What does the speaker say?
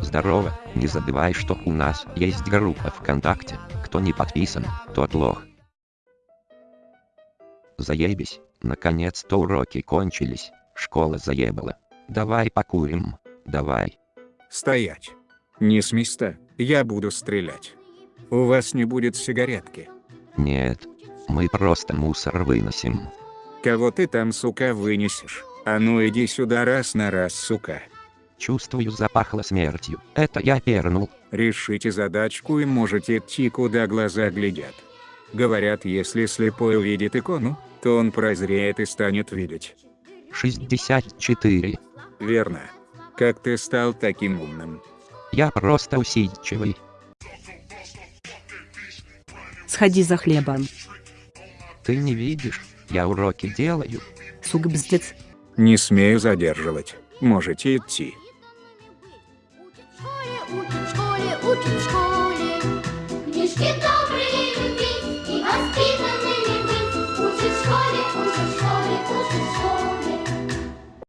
Здорово, не забывай, что у нас есть группа ВКонтакте, кто не подписан, тот лох. Заебись, наконец-то уроки кончились, школа заебала. Давай покурим, давай. Стоять. Не с места, я буду стрелять. У вас не будет сигаретки. Нет, мы просто мусор выносим. Кого ты там, сука, вынесешь? А ну иди сюда раз на раз, сука. Чувствую запахло смертью, это я пернул. Решите задачку и можете идти куда глаза глядят. Говорят, если слепой увидит икону, то он прозреет и станет видеть. 64. Верно. Как ты стал таким умным? Я просто усидчивый. Сходи за хлебом. Ты не видишь, я уроки делаю. Сук бздец. Не смею задерживать. Можете идти. Учим в школе. Книжки добрые